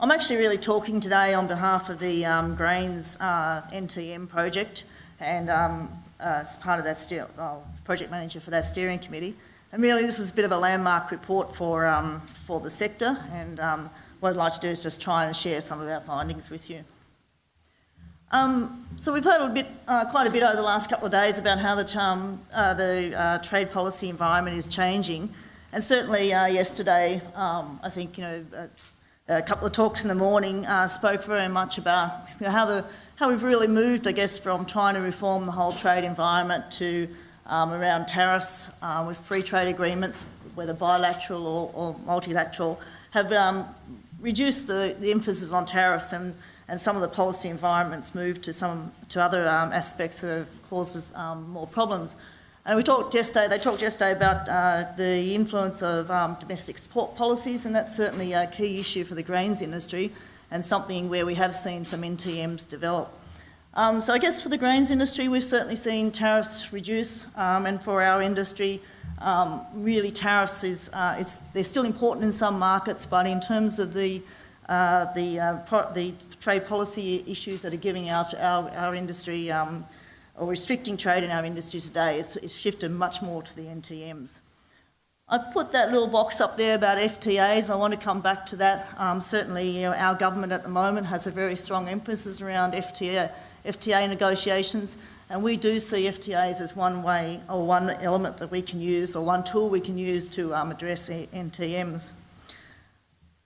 I'm actually really talking today on behalf of the um, Grains uh, NTM project and um, uh, as part of that steer, project manager for that steering committee. And really this was a bit of a landmark report for, um, for the sector and um, what I'd like to do is just try and share some of our findings with you. Um, so we've heard a bit, uh, quite a bit over the last couple of days about how the, um, uh, the uh, trade policy environment is changing. And certainly uh, yesterday, I think, you know, a, couple of talks in the morning uh, spoke very much about you know, how, the, how we've really moved, I guess, from trying to reform the whole trade environment to um, around tariffs uh, with free trade agreements, whether bilateral or, or multilateral, have um, reduced the, the emphasis on tariffs and and some of the policy environments moved to some to other um, aspects that have caused us um, more problems. And we talked yesterday, they talked yesterday about uh, the influence of um, domestic support policies, and that's certainly a key issue for the grains industry and something where we have seen some NTMs develop. Um, so I guess for the grains industry, we've certainly seen tariffs reduce, um, and for our industry, um, really tariffs is, uh, they're still important in some markets, but in terms of the uh, the, uh, the trade policy issues that are giving our, our, our industry um, or restricting trade in our industry today is, is shifted much more to the NTMs. I put that little box up there about FTAs. I want to come back to that. Um, certainly, you know, our government at the moment has a very strong emphasis around FTA, FTA negotiations, and we do see FTAs as one way or one element that we can use or one tool we can use to um, address NTMs.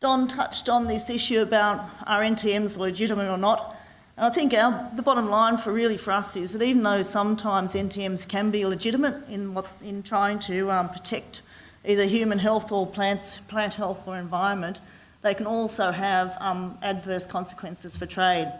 Don touched on this issue about are NTMs legitimate or not. And I think our, the bottom line for really for us is that even though sometimes NTMs can be legitimate in, what, in trying to um, protect either human health or plants, plant health or environment, they can also have um, adverse consequences for trade.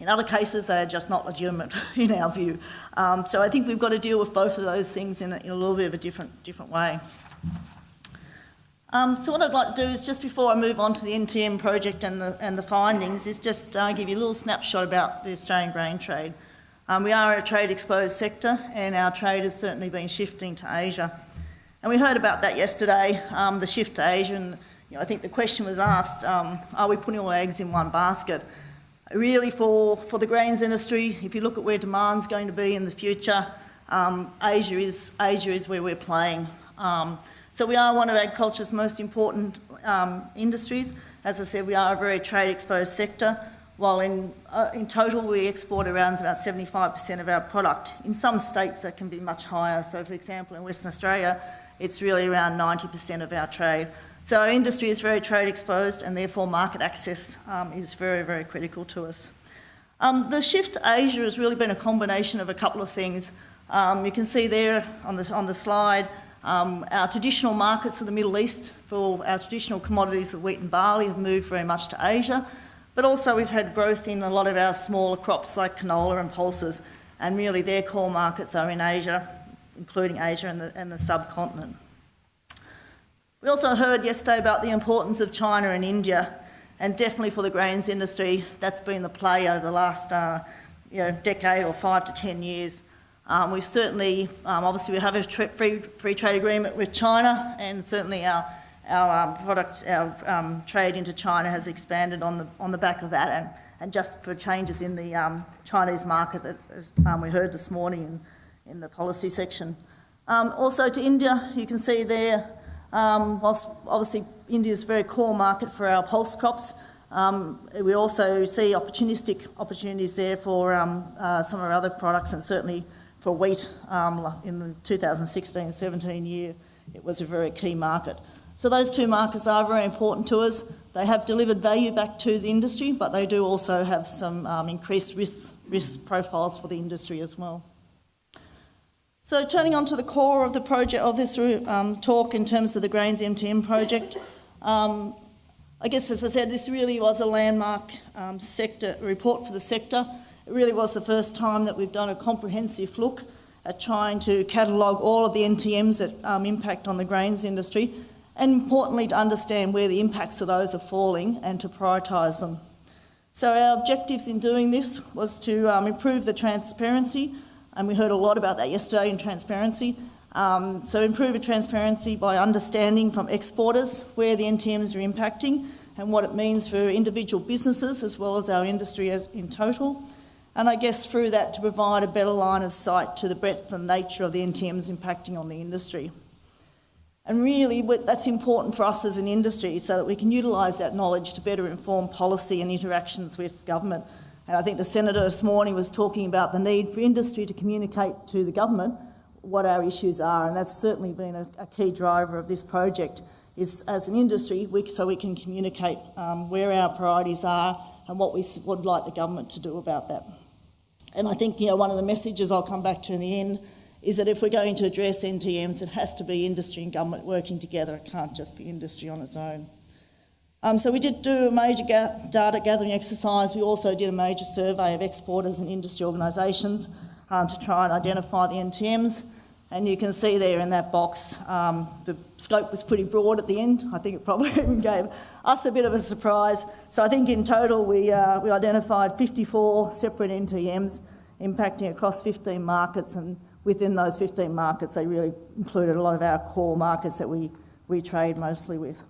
In other cases, they are just not legitimate in our view. Um, so I think we've got to deal with both of those things in a, in a little bit of a different, different way. Um, so what I'd like to do is just before I move on to the NTM project and the, and the findings is just uh, give you a little snapshot about the Australian grain trade. Um, we are a trade exposed sector and our trade has certainly been shifting to Asia. And we heard about that yesterday, um, the shift to Asia and you know, I think the question was asked, um, are we putting all eggs in one basket? Really for, for the grains industry, if you look at where demand's going to be in the future, um, Asia, is, Asia is where we're playing. Um, so we are one of agriculture's most important um, industries. As I said, we are a very trade exposed sector, while in, uh, in total we export around about 75% of our product. In some states that can be much higher. So for example, in Western Australia, it's really around 90% of our trade. So our industry is very trade exposed and therefore market access um, is very, very critical to us. Um, the shift to Asia has really been a combination of a couple of things. Um, you can see there on the, on the slide um, our traditional markets of the Middle East for our traditional commodities of wheat and barley have moved very much to Asia, but also we've had growth in a lot of our smaller crops like canola and pulses, and really their core markets are in Asia, including Asia and the, and the subcontinent. We also heard yesterday about the importance of China and India, and definitely for the grains industry, that's been the play over the last uh, you know, decade or five to 10 years. Um, we've certainly, um, obviously we have a free, free trade agreement with China and certainly our, our um, product, our um, trade into China has expanded on the, on the back of that and, and just for changes in the um, Chinese market that as, um, we heard this morning in, in the policy section. also to India, you can see there, whilst obviously India is a very core market for our pulse crops, we also see opportunistic opportunities there for uh, some of our other products and certainly for wheat um, in the 2016-17 year, it was a very key market. So those two markets are very important to us. They have delivered value back to the industry, but they do also have some um, increased risk, risk profiles for the industry as well. So turning on to the core of the project of this um, talk in terms of the Grains NTM project, um, I guess as I said, this really was a landmark um, sector report for the sector. It really was the first time that we've done a comprehensive look at trying to catalogue all of the NTMs that um, impact on the grains industry and importantly to understand where the impacts of those are falling and to prioritise them. So our objectives in doing this was to um, improve the transparency and we heard a lot about that yesterday in transparency. Um, so improve the transparency by understanding from exporters where the NTMs are impacting and what it means for individual businesses as well as our industry as in total. And I guess through that to provide a better line of sight to the breadth and nature of the NTMs impacting on the industry. And really, that's important for us as an industry so that we can utilise that knowledge to better inform policy and interactions with government. And I think the Senator this morning was talking about the need for industry to communicate to the government what our issues are, and that's certainly been a, a key driver of this project. Is as an industry, we, so we can communicate um, where our priorities are and what we would like the government to do about that. And I think you know one of the messages I'll come back to in the end is that if we're going to address NTMs, it has to be industry and government working together. It can't just be industry on its own. Um, so we did do a major ga data gathering exercise. We also did a major survey of exporters and industry organisations um, to try and identify the NTMs. And you can see there in that box, um, the scope was pretty broad at the end. I think it probably even gave us a bit of a surprise. So I think in total we, uh, we identified 54 separate NTMs impacting across 15 markets and within those 15 markets, they really included a lot of our core markets that we, we trade mostly with.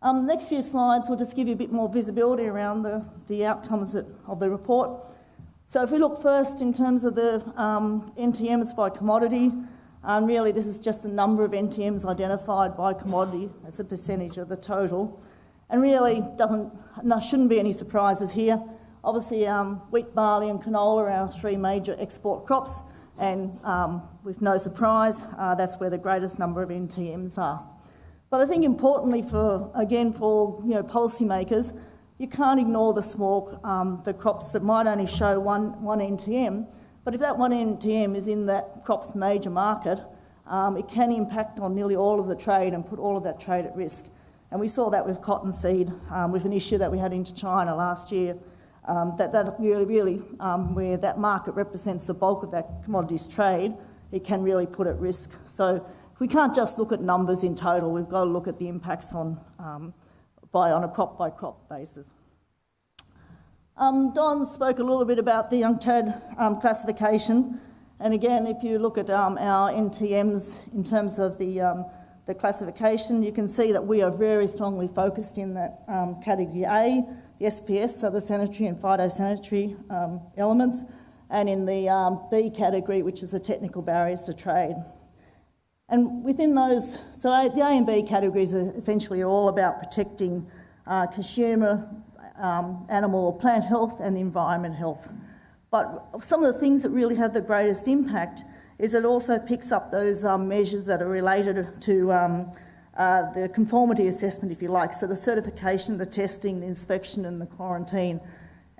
Um, next few slides will just give you a bit more visibility around the, the outcomes of the report. So if we look first in terms of the um, NTMs by commodity, um, really this is just the number of NTMs identified by commodity as a percentage of the total. And really doesn't, no, shouldn't be any surprises here. Obviously um, wheat, barley and canola are our three major export crops and um, with no surprise, uh, that's where the greatest number of NTMs are. But I think importantly for, again, for you know, policymakers, you can't ignore the small, um, the crops that might only show one, one NTM, but if that one NTM is in that crop's major market, um, it can impact on nearly all of the trade and put all of that trade at risk. And we saw that with cottonseed, um, with an issue that we had into China last year, um, that, that really, really, um, where that market represents the bulk of that commodities trade, it can really put at risk. So we can't just look at numbers in total, we've got to look at the impacts on, um, by, on a crop by crop basis. Um, Don spoke a little bit about the UNCTAD um, classification. And again, if you look at um, our NTMs in terms of the, um, the classification, you can see that we are very strongly focused in that um, category A, the SPS, so the sanitary and phytosanitary um, elements, and in the B category, which is the technical barriers to trade. And within those, so the A and B categories are essentially all about protecting uh, consumer, um, animal or plant health and environment health. But some of the things that really have the greatest impact is it also picks up those um, measures that are related to um, uh, the conformity assessment, if you like, so the certification, the testing, the inspection and the quarantine.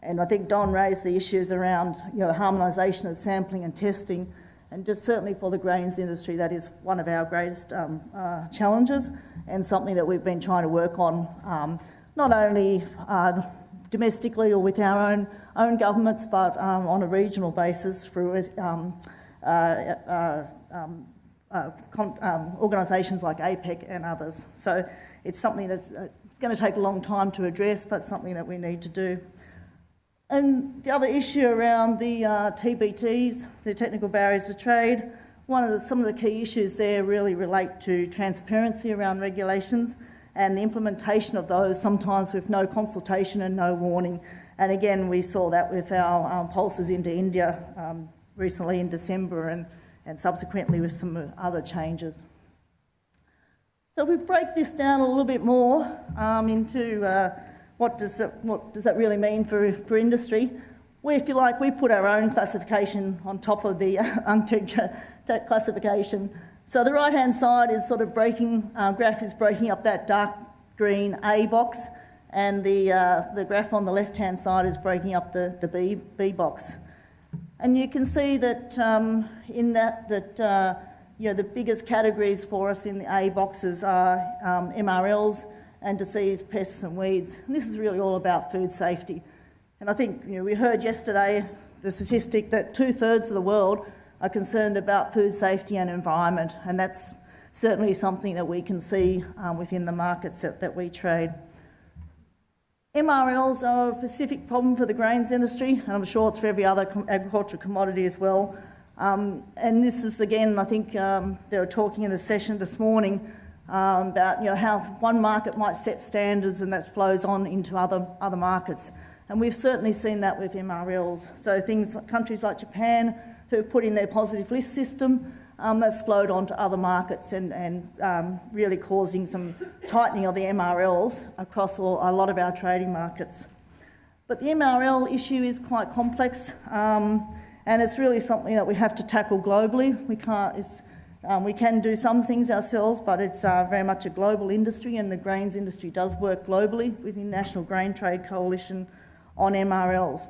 And I think Don raised the issues around you know, harmonisation of sampling and testing, and just certainly for the grains industry, that is one of our greatest um, uh, challenges and something that we've been trying to work on, um, not only uh, domestically or with our own, own governments, but um, on a regional basis through um, uh, uh, um, uh, um, organisations like APEC and others. So it's something that's uh, it's going to take a long time to address, but something that we need to do. And the other issue around the uh, TBTs, the technical barriers to trade, one of the, some of the key issues there really relate to transparency around regulations and the implementation of those, sometimes with no consultation and no warning. And again, we saw that with our um, pulses into India um, recently in December, and and subsequently with some other changes. So if we break this down a little bit more um, into uh, what, does it, what does that really mean for, for industry, we, if you like, we put our own classification on top of the uh, classification. So the right-hand side is sort of breaking, uh, graph is breaking up that dark green A box, and the, uh, the graph on the left-hand side is breaking up the, the B, B box. And you can see that um, in that, that uh, you know, the biggest categories for us in the A boxes are um, MRLs and disease, pests and weeds. And this is really all about food safety. And I think you know, we heard yesterday the statistic that two-thirds of the world are concerned about food safety and environment, and that's certainly something that we can see um, within the markets that, that we trade. MRLs are a specific problem for the grains industry, and I'm sure it's for every other agricultural commodity as well. Um, and this is, again, I think um, they were talking in the session this morning um, about you know, how one market might set standards and that flows on into other, other markets. And we've certainly seen that with MRLs. So things countries like Japan who put in their positive list system, um, that's flowed on to other markets and, and um, really causing some tightening of the MRLs across all, a lot of our trading markets. But the MRL issue is quite complex um, and it's really something that we have to tackle globally. We can't, um, we can do some things ourselves, but it's uh, very much a global industry and the grains industry does work globally with International Grain Trade Coalition on MRLs.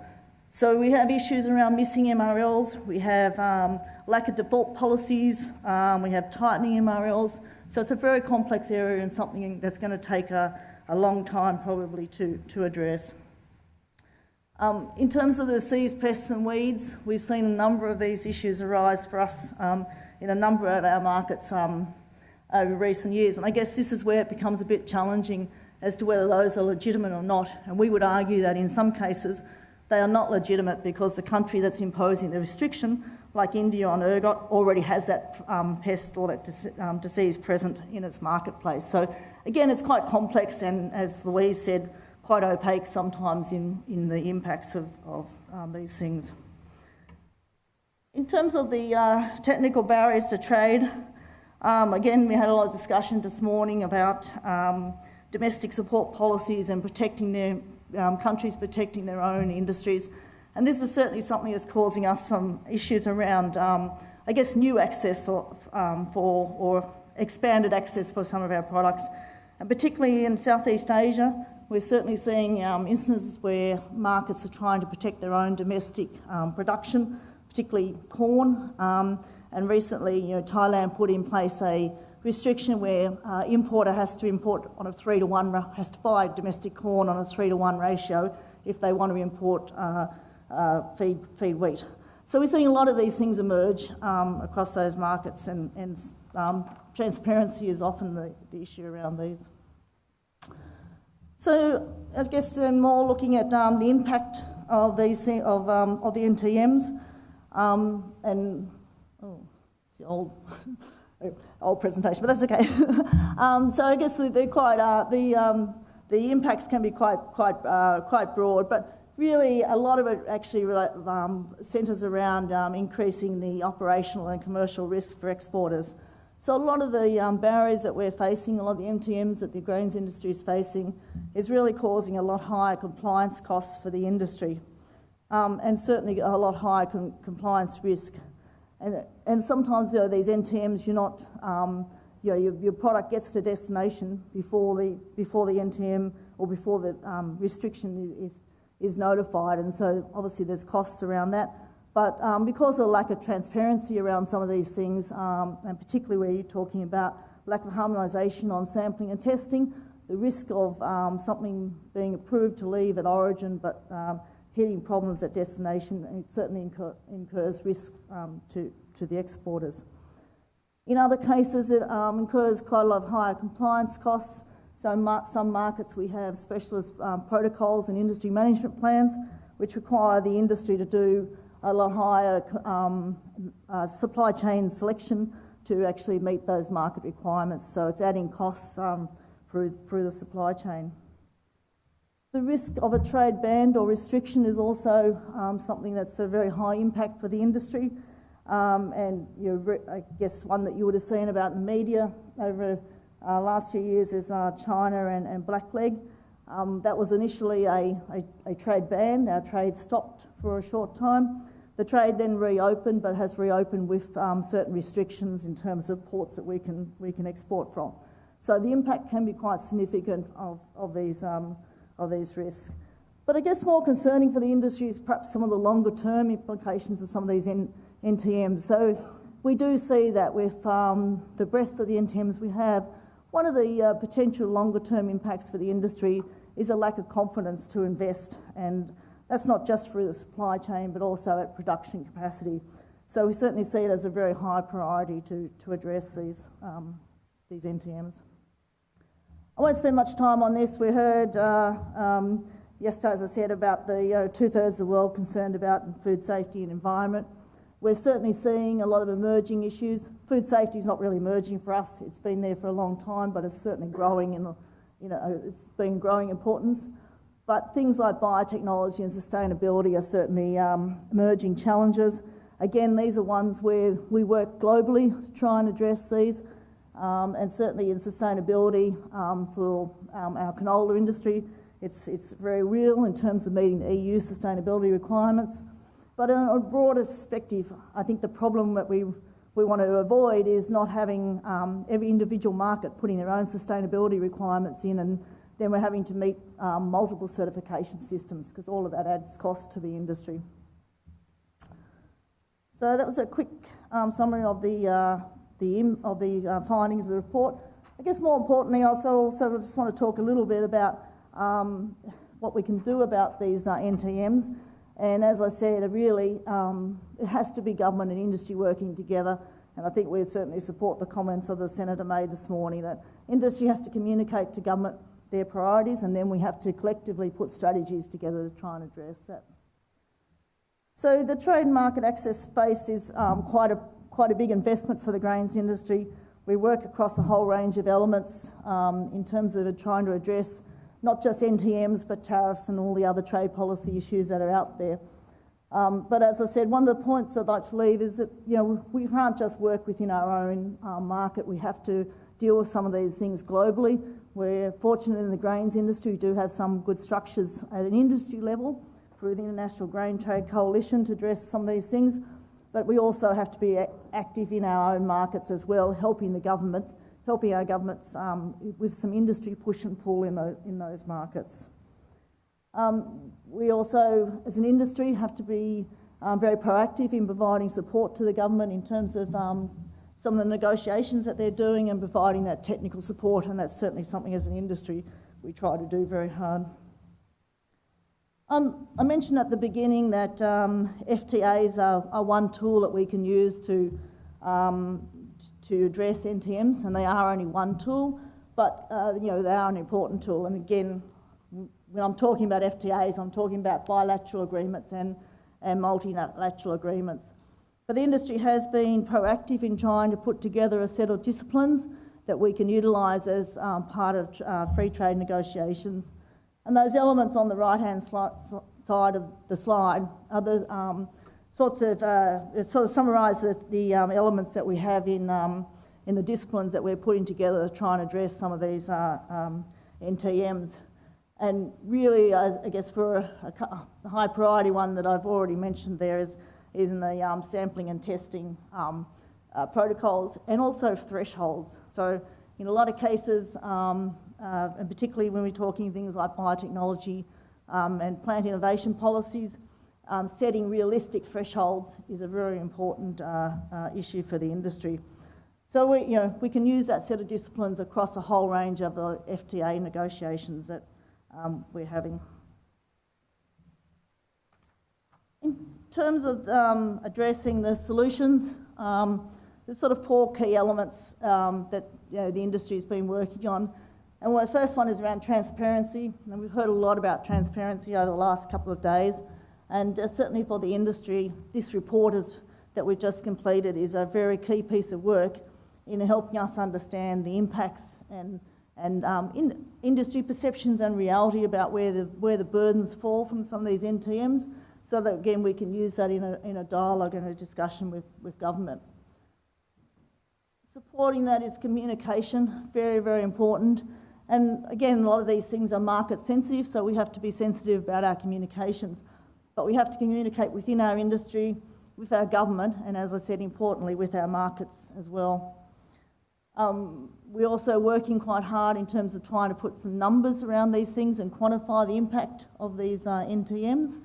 So we have issues around missing MRLs, we have um, lack of default policies, um, we have tightening MRLs. So it's a very complex area and something that's going to take a, a long time probably to, to address. Um, in terms of the disease, pests and weeds, we've seen a number of these issues arise for us um, in a number of our markets um, over recent years. And I guess this is where it becomes a bit challenging as to whether those are legitimate or not. And we would argue that in some cases they are not legitimate because the country that's imposing the restriction, like India on ergot, already has that um, pest or that um, disease present in its marketplace. So again, it's quite complex and, as Louise said, quite opaque sometimes in, in the impacts of, of um, these things. In terms of the uh, technical barriers to trade, um, again, we had a lot of discussion this morning about um, domestic support policies and protecting their um, countries protecting their own industries. And this is certainly something that's causing us some issues around, um, I guess, new access or, um, for, or expanded access for some of our products. And particularly in Southeast Asia, we're certainly seeing um, instances where markets are trying to protect their own domestic um, production, particularly corn. Um, and recently, you know, Thailand put in place a restriction where uh, importer has to import on a three to one, has to buy domestic corn on a three to one ratio if they want to import uh, uh, feed, feed wheat. So we're seeing a lot of these things emerge um, across those markets and, and um, transparency is often the, the issue around these. So I guess uh, more looking at um, the impact of these of, um, of the NTMs um, and oh, it's the old old presentation, but that's okay. um, so I guess they're quite uh, the um, the impacts can be quite quite uh, quite broad, but really a lot of it actually um, centres around increasing the operational and commercial risk for exporters. So a lot of the um, barriers that we're facing, a lot of the NTMs that the grains industry is facing, is really causing a lot higher compliance costs for the industry, um, and certainly a lot higher com compliance risk. And, and sometimes you know, these NTMs, you're not, um, you know, your, your, product gets to destination before the, before the NTM or before the um, restriction is, is notified. And so obviously there's costs around that. But um, because of the lack of transparency around some of these things, um, and particularly where you're talking about lack of harmonisation on sampling and testing, the risk of um, something being approved to leave at origin but um, hitting problems at destination certainly incur, incurs risk um, to, to the exporters. In other cases, it um, incurs quite a lot of higher compliance costs. So mar some markets we have specialist protocols and industry management plans which require the industry to do a lot higher um, uh, supply chain selection to actually meet those market requirements. So it's adding costs um, through, through the supply chain. The risk of a trade ban or restriction is also um, something that's a very high impact for the industry. Um, and you know, I guess one that you would have seen about in the media over the uh, last few years is uh, China and, and blackleg. Um, that was initially a, a, a, trade ban. Our trade stopped for a short time. The trade then reopened, but has reopened with um, certain restrictions in terms of ports that we can, we can export from. So the impact can be quite significant of, of these um, of these risks. But I guess more concerning for the industry is perhaps some of the longer term implications of some of these N NTMs. So we do see that with um, the breadth of the NTMs we have, one of the uh, potential longer term impacts for the industry is a lack of confidence to invest. And that's not just through the supply chain, but also at production capacity. So we certainly see it as a very high priority to, to address these, um, these NTMs. I won't spend much time on this. We heard uh, um, yesterday, as I said, about the two-thirds of the world concerned about food safety and environment. We're certainly seeing a lot of emerging issues. Food safety is not really emerging for us. It's been there for a long time, but it's certainly growing in, you know, it's been growing importance. But things like biotechnology and sustainability are certainly um, emerging challenges. Again, these are ones where we work globally to try and address these. Um, and certainly in sustainability um, for um, our canola industry, it's, it's very real in terms of meeting the EU sustainability requirements. But in a broader perspective, I think the problem that we, we want to avoid is not having um, every individual market putting their own sustainability requirements in and then we're having to meet um, multiple certification systems because all of that adds cost to the industry. So that was a quick um, summary of the, uh, the, of the uh, findings of the report. I guess more importantly, I also, also just want to talk a little bit about um, what we can do about these uh, NTMs. And as I said, really, um, it has to be government and industry working together. And I think we certainly support the comments of the Senator made this morning that industry has to communicate to government their priorities and then we have to collectively put strategies together to try and address that. So the trade market access space is um, quite, a, quite a big investment for the grains industry. We work across a whole range of elements um, in terms of trying to address not just NTMs but tariffs and all the other trade policy issues that are out there. Um, but as I said, one of the points I'd like to leave is that you know we can't just work within our own uh, market. We have to deal with some of these things globally. We're fortunate in the grains industry, we do have some good structures at an industry level through the International Grain Trade Coalition to address some of these things, but we also have to be active in our own markets as well, helping the governments, helping our governments um, with some industry push and pull in, the, in those markets. Um, we also, as an industry, have to be um, very proactive in providing support to the government in terms of um, some of the negotiations that they're doing and providing that technical support, and that's certainly something as an industry we try to do very hard. Um, I mentioned at the beginning that um, FTAs are, are, one tool that we can use to, um, to address NTMs, and they are only one tool, but uh, you know they are an important tool. And again, when I'm talking about FTAs, I'm talking about bilateral agreements and, and multilateral agreements. But the industry has been proactive in trying to put together a set of disciplines that we can utilise as um, part of uh, free trade negotiations. And those elements on the right-hand side of the slide are the um, sorts of, uh, sort of summarise the, the um, elements that we have in, um, in the disciplines that we're putting together to try and address some of these uh, um, NTMs. And really, I, I guess for a, a, high priority one that I've already mentioned there is is in the um, sampling and testing um, uh, protocols and also thresholds. So in a lot of cases, um, uh, and particularly when we're talking things like biotechnology um, and plant innovation policies, um, setting realistic thresholds is a very important uh, uh, issue for the industry. So we, you know, we can use that set of disciplines across a whole range of the FTA negotiations that um, we're having. Terms of um, addressing the solutions, um, there's sort of four key elements um, that you know, the industry has been working on. And the first one is around transparency. And we've heard a lot about transparency over the last couple of days. And uh, certainly for the industry, this report is, that we've just completed is a very key piece of work in helping us understand the impacts and, and um, in industry perceptions and reality about where the, where the burdens fall from some of these NTMs so that again we can use that in a, in a dialogue and a discussion with, with government. Supporting that is communication, very, very important. And again, a lot of these things are market sensitive, so we have to be sensitive about our communications. But we have to communicate within our industry, with our government, and as I said, importantly, with our markets as well. Um, we're also working quite hard in terms of trying to put some numbers around these things and quantify the impact of these uh, NTMs.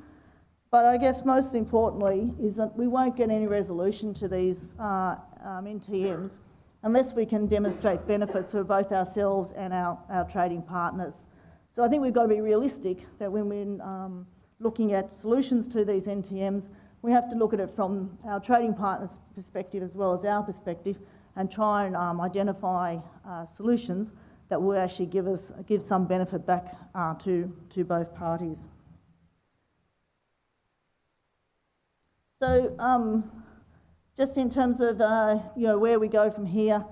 But I guess most importantly is that we won't get any resolution to these uh, um, NTMs unless we can demonstrate benefits for both ourselves and our, our trading partners. So I think we've got to be realistic that when we're um, looking at solutions to these NTMs, we have to look at it from our trading partners' perspective as well as our perspective and try and um, identify uh, solutions that will actually give us give some benefit back uh, to, to both parties. So um, Just in terms of, uh, you know, where we go from here,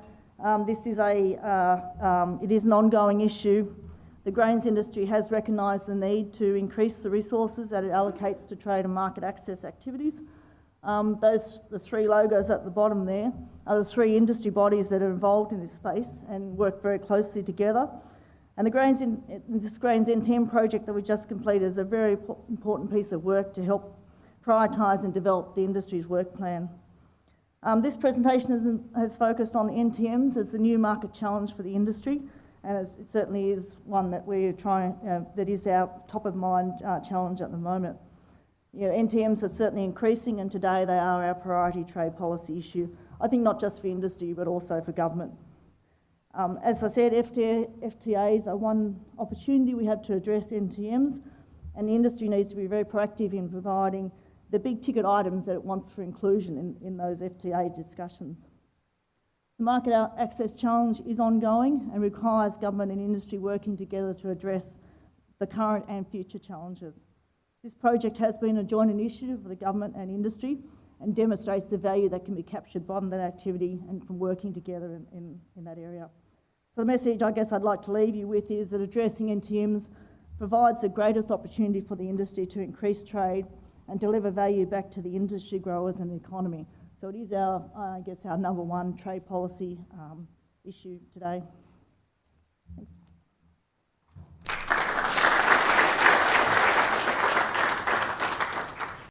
um, this is a, uh, um, it is an ongoing issue. The grains industry has recognised the need to increase the resources that it allocates to trade and market access activities. Um, those, the three logos at the bottom there, are the three industry bodies that are involved in this space and work very closely together. And the Grains in, this Grains NTM project that we just completed is a very important piece of work to help prioritise and develop the industry's work plan. Um, this presentation has, has, focused on the NTMs as the new market challenge for the industry, and it certainly is one that we're trying, uh, that is our top of mind uh, challenge at the moment. You know, NTMs are certainly increasing, and today they are our priority trade policy issue. I think not just for industry, but also for government. Um, as I said, FTA, FTAs are one opportunity we have to address NTMs, and the industry needs to be very proactive in providing the big ticket items that it wants for inclusion in, in those FTA discussions. The market access challenge is ongoing and requires government and industry working together to address the current and future challenges. This project has been a joint initiative of the government and industry and demonstrates the value that can be captured from that activity and from working together in, in, in that area. So the message I guess I'd like to leave you with is that addressing NTMs provides the greatest opportunity for the industry to increase trade and deliver value back to the industry growers and the economy. So it is our, I guess, our number one trade policy um, issue today.